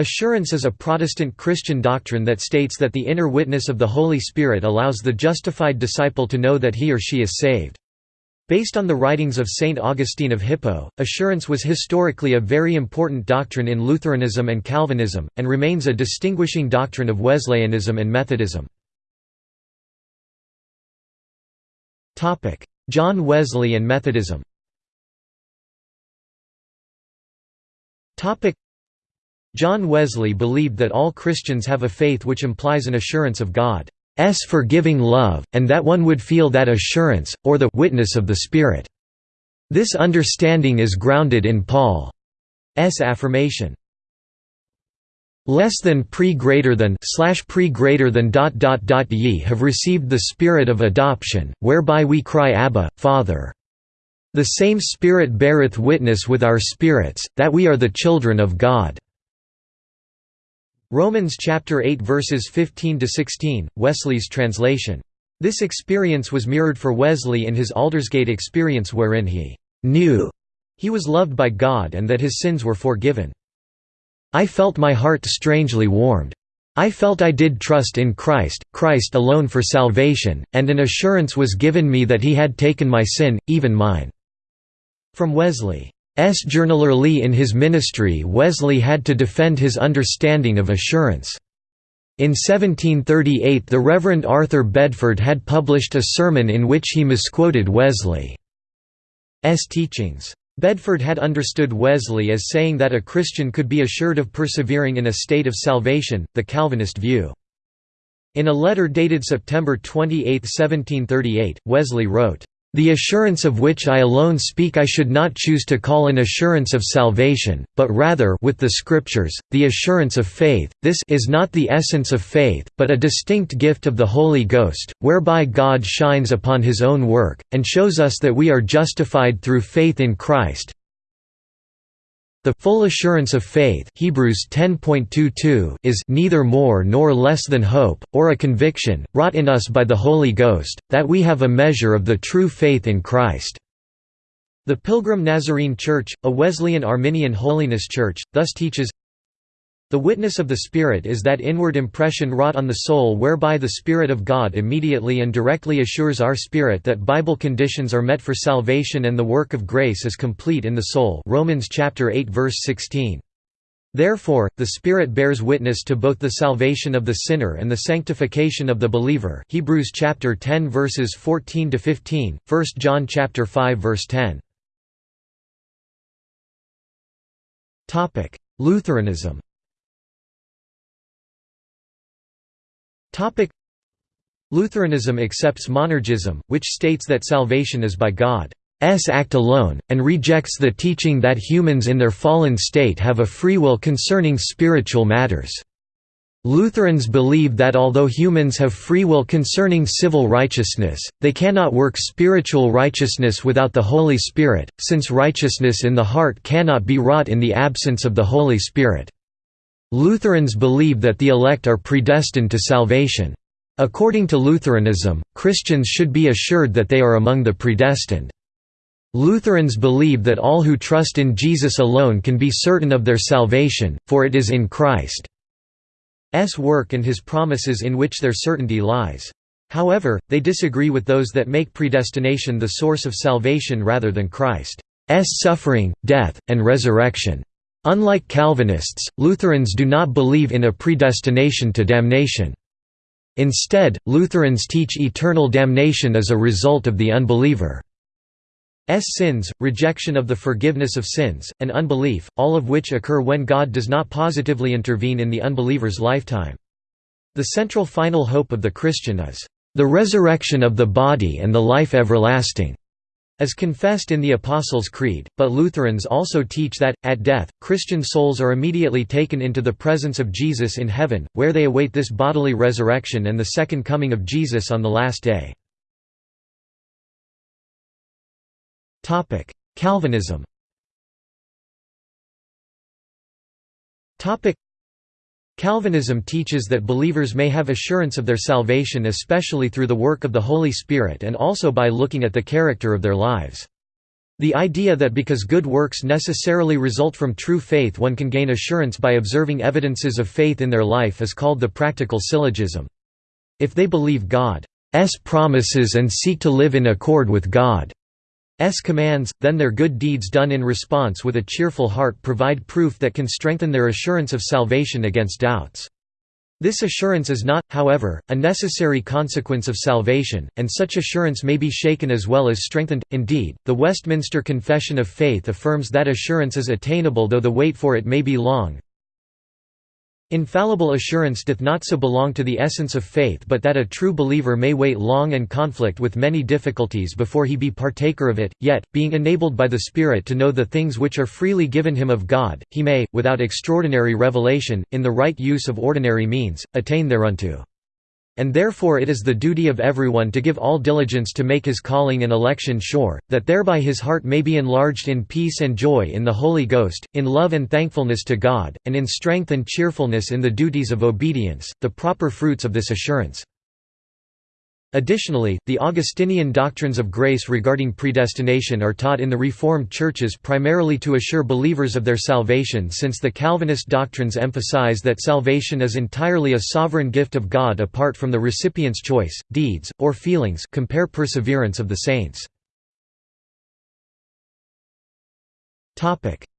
Assurance is a Protestant Christian doctrine that states that the inner witness of the Holy Spirit allows the justified disciple to know that he or she is saved. Based on the writings of Saint Augustine of Hippo, assurance was historically a very important doctrine in Lutheranism and Calvinism, and remains a distinguishing doctrine of Wesleyanism and Methodism. John Wesley and Methodism John Wesley believed that all Christians have a faith which implies an assurance of God's forgiving love, and that one would feel that assurance, or the witness of the Spirit. This understanding is grounded in Paul's affirmation. Less than pre greater than slash pre greater than dot dot dot ye have received the spirit of adoption, whereby we cry Abba, Father. The same Spirit beareth witness with our spirits, that we are the children of God. Romans chapter 8 verses 15 to 16, Wesley's translation. This experience was mirrored for Wesley in his Aldersgate experience wherein he knew he was loved by God and that his sins were forgiven. I felt my heart strangely warmed. I felt I did trust in Christ, Christ alone for salvation, and an assurance was given me that he had taken my sin, even mine." From Wesley. S. Lee in his ministry Wesley had to defend his understanding of assurance. In 1738 the Reverend Arthur Bedford had published a sermon in which he misquoted Wesley's teachings. Bedford had understood Wesley as saying that a Christian could be assured of persevering in a state of salvation, the Calvinist view. In a letter dated September 28, 1738, Wesley wrote, the assurance of which I alone speak I should not choose to call an assurance of salvation, but rather with the Scriptures, the assurance of faith, this is not the essence of faith, but a distinct gift of the Holy Ghost, whereby God shines upon his own work, and shows us that we are justified through faith in Christ, the full assurance of faith Hebrews 10.22 is neither more nor less than hope, or a conviction, wrought in us by the Holy Ghost, that we have a measure of the true faith in Christ. The Pilgrim Nazarene Church, a Wesleyan Arminian holiness church, thus teaches, the witness of the Spirit is that inward impression wrought on the soul whereby the Spirit of God immediately and directly assures our spirit that Bible conditions are met for salvation and the work of grace is complete in the soul Romans chapter 8 verse 16. Therefore, the Spirit bears witness to both the salvation of the sinner and the sanctification of the believer Hebrews chapter 10 verses 14 to 15, 1 John chapter 5 verse 10. Topic: Lutheranism Lutheranism accepts monergism, which states that salvation is by God's act alone, and rejects the teaching that humans in their fallen state have a free will concerning spiritual matters. Lutherans believe that although humans have free will concerning civil righteousness, they cannot work spiritual righteousness without the Holy Spirit, since righteousness in the heart cannot be wrought in the absence of the Holy Spirit. Lutherans believe that the elect are predestined to salvation. According to Lutheranism, Christians should be assured that they are among the predestined. Lutherans believe that all who trust in Jesus alone can be certain of their salvation, for it is in Christ's work and his promises in which their certainty lies. However, they disagree with those that make predestination the source of salvation rather than Christ's suffering, death, and resurrection. Unlike Calvinists, Lutherans do not believe in a predestination to damnation. Instead, Lutherans teach eternal damnation as a result of the unbeliever's sins, rejection of the forgiveness of sins, and unbelief, all of which occur when God does not positively intervene in the unbeliever's lifetime. The central final hope of the Christian is, "...the resurrection of the body and the life everlasting." As confessed in the Apostles' Creed, but Lutherans also teach that, at death, Christian souls are immediately taken into the presence of Jesus in heaven, where they await this bodily resurrection and the second coming of Jesus on the last day. Calvinism Calvinism teaches that believers may have assurance of their salvation especially through the work of the Holy Spirit and also by looking at the character of their lives. The idea that because good works necessarily result from true faith one can gain assurance by observing evidences of faith in their life is called the practical syllogism. If they believe God's promises and seek to live in accord with God's commands, then their good deeds done in response with a cheerful heart provide proof that can strengthen their assurance of salvation against doubts. This assurance is not, however, a necessary consequence of salvation, and such assurance may be shaken as well as strengthened. Indeed, the Westminster Confession of Faith affirms that assurance is attainable though the wait for it may be long. Infallible assurance doth not so belong to the essence of faith but that a true believer may wait long and conflict with many difficulties before he be partaker of it, yet, being enabled by the Spirit to know the things which are freely given him of God, he may, without extraordinary revelation, in the right use of ordinary means, attain thereunto. And therefore it is the duty of everyone to give all diligence to make his calling and election sure, that thereby his heart may be enlarged in peace and joy in the Holy Ghost, in love and thankfulness to God, and in strength and cheerfulness in the duties of obedience, the proper fruits of this assurance. Additionally, the Augustinian doctrines of grace regarding predestination are taught in the Reformed churches primarily to assure believers of their salvation since the Calvinist doctrines emphasize that salvation is entirely a sovereign gift of God apart from the recipient's choice, deeds, or feelings compare perseverance of the saints.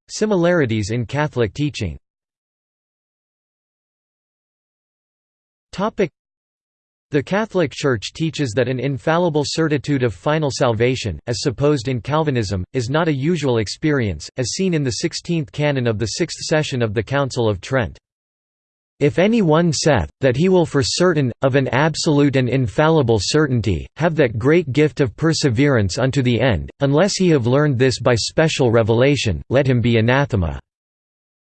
Similarities in Catholic teaching the Catholic Church teaches that an infallible certitude of final salvation, as supposed in Calvinism, is not a usual experience, as seen in the sixteenth canon of the sixth session of the Council of Trent. If any one saith, that he will for certain, of an absolute and infallible certainty, have that great gift of perseverance unto the end, unless he have learned this by special revelation, let him be anathema.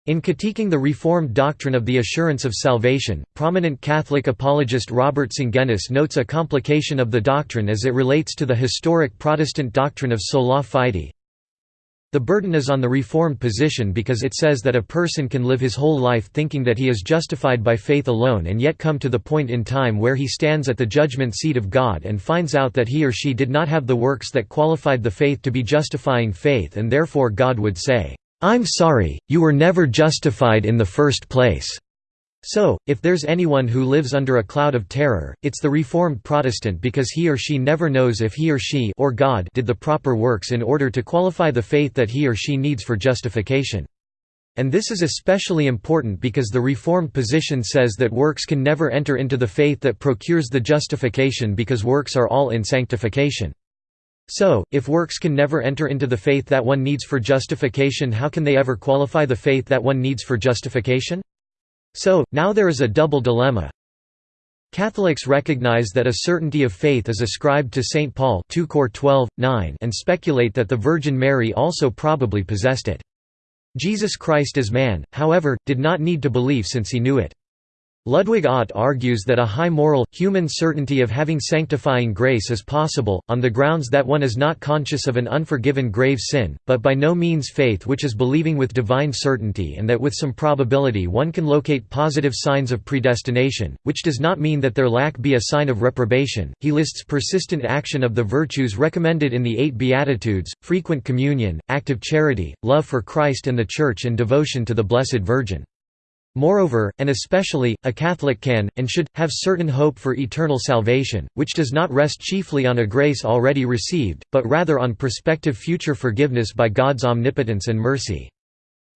In critiquing the Reformed doctrine of the assurance of salvation, prominent Catholic apologist Robert Sungenis notes a complication of the doctrine as it relates to the historic Protestant doctrine of sola fide. The burden is on the Reformed position because it says that a person can live his whole life thinking that he is justified by faith alone and yet come to the point in time where he stands at the judgment seat of God and finds out that he or she did not have the works that qualified the faith to be justifying faith and therefore God would say, I'm sorry, you were never justified in the first place. So, if there's anyone who lives under a cloud of terror, it's the Reformed Protestant because he or she never knows if he or she or God did the proper works in order to qualify the faith that he or she needs for justification. And this is especially important because the Reformed position says that works can never enter into the faith that procures the justification because works are all in sanctification. So, if works can never enter into the faith that one needs for justification how can they ever qualify the faith that one needs for justification? So, now there is a double dilemma. Catholics recognize that a certainty of faith is ascribed to St. Paul 2 Cor 12, 9 and speculate that the Virgin Mary also probably possessed it. Jesus Christ as man, however, did not need to believe since he knew it. Ludwig Ott argues that a high moral, human certainty of having sanctifying grace is possible, on the grounds that one is not conscious of an unforgiven grave sin, but by no means faith which is believing with divine certainty and that with some probability one can locate positive signs of predestination, which does not mean that their lack be a sign of reprobation. He lists persistent action of the virtues recommended in the Eight Beatitudes, frequent communion, active charity, love for Christ and the Church and devotion to the Blessed Virgin. Moreover, and especially, a Catholic can, and should, have certain hope for eternal salvation, which does not rest chiefly on a grace already received, but rather on prospective future forgiveness by God's omnipotence and mercy.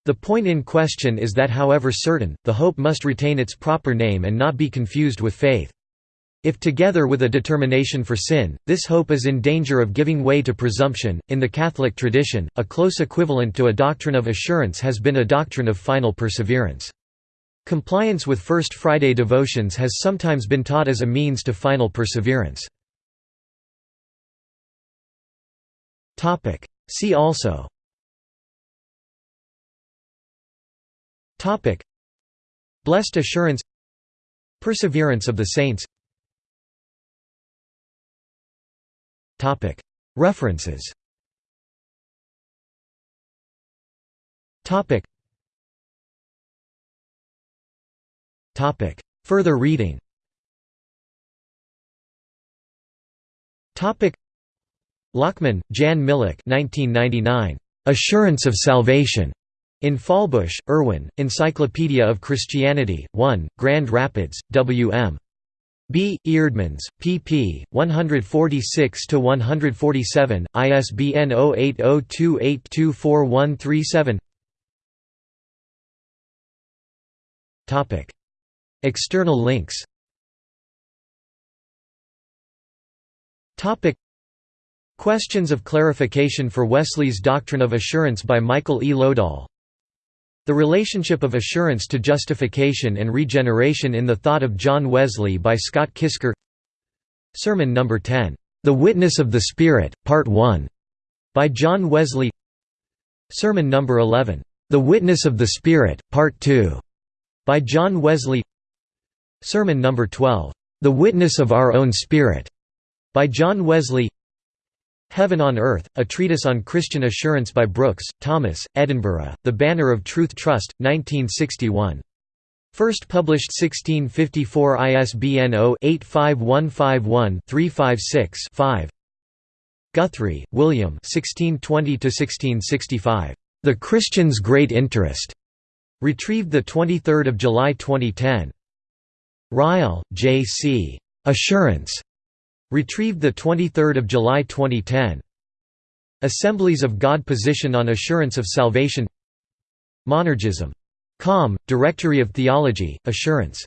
The point in question is that however certain, the hope must retain its proper name and not be confused with faith. If together with a determination for sin, this hope is in danger of giving way to presumption, in the Catholic tradition, a close equivalent to a doctrine of assurance has been a doctrine of final perseverance. Compliance with First Friday devotions has sometimes been taught as a means to final perseverance. See also. Blessed assurance. Perseverance of the saints. References Further reading Topic. Lochman, Jan Milik 1999. Assurance of Salvation. In Fahlbusch, Erwin, Encyclopedia of Christianity, 1, Grand Rapids, W.M. B. Eerdmans, pp. 146–147, ISBN 0802824137 External links Questions of clarification for Wesley's Doctrine of Assurance by Michael E. Lodahl The relationship of assurance to justification and regeneration in the thought of John Wesley by Scott Kisker Sermon No. 10, "'The Witness of the Spirit, Part 1' by John Wesley Sermon No. 11, "'The Witness of the Spirit, Part 2' by John Wesley Sermon No. 12, "'The Witness of Our Own Spirit' by John Wesley Heaven on Earth, a treatise on Christian assurance by Brooks, Thomas, Edinburgh, The Banner of Truth Trust, 1961. First published 1654 ISBN 0-85151-356-5 Guthrie, William The Christian's Great Interest. Retrieved 23 July 2010. Ryle, J. C. Assurance. Retrieved 23 July 2010. Assemblies of God Position on Assurance of Salvation Monergism. Com, Directory of Theology, Assurance